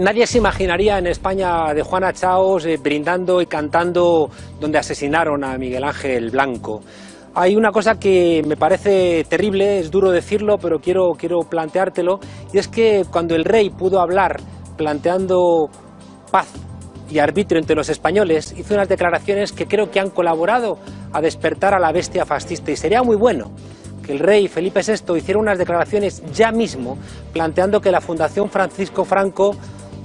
Nadie se imaginaría en España de Juana Chaos eh, brindando y cantando donde asesinaron a Miguel Ángel Blanco. Hay una cosa que me parece terrible, es duro decirlo, pero quiero, quiero planteártelo, y es que cuando el rey pudo hablar planteando paz y arbitrio entre los españoles, hizo unas declaraciones que creo que han colaborado a despertar a la bestia fascista, y sería muy bueno que el rey Felipe VI hiciera unas declaraciones ya mismo planteando que la Fundación Francisco Franco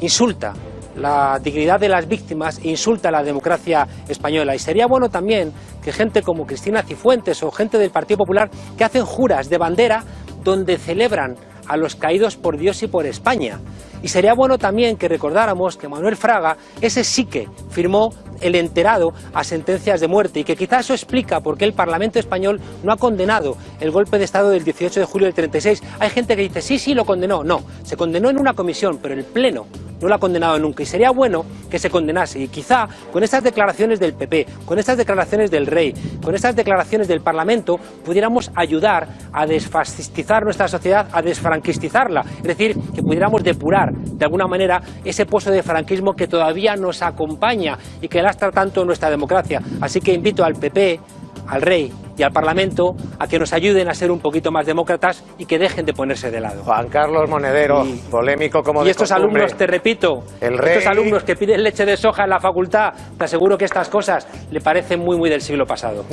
insulta la dignidad de las víctimas insulta la democracia española. Y sería bueno también que gente como Cristina Cifuentes o gente del Partido Popular que hacen juras de bandera donde celebran a los caídos por Dios y por España. Y sería bueno también que recordáramos que Manuel Fraga, ese sí que firmó el enterado a sentencias de muerte y que quizás eso explica por qué el Parlamento español no ha condenado el golpe de Estado del 18 de julio del 36. Hay gente que dice, sí, sí, lo condenó. No, se condenó en una comisión, pero el Pleno no lo ha condenado nunca. Y sería bueno que se condenase. Y quizá con estas declaraciones del PP, con estas declaraciones del rey, con estas declaraciones del Parlamento pudiéramos ayudar a desfascistizar nuestra sociedad, a desfranquistizarla, es decir, que pudiéramos depurar de alguna manera ese pozo de franquismo que todavía nos acompaña y que lastra tanto nuestra democracia. Así que invito al PP, al rey y al Parlamento a que nos ayuden a ser un poquito más demócratas y que dejen de ponerse de lado. Juan Carlos Monedero, polémico como Y de estos costumbre. alumnos, te repito, El rey- estos alumnos que piden leche de soja en la facultad, te aseguro que estas cosas le parecen muy, muy del siglo pasado.